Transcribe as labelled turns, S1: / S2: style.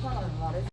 S1: 불편하다고 말했어.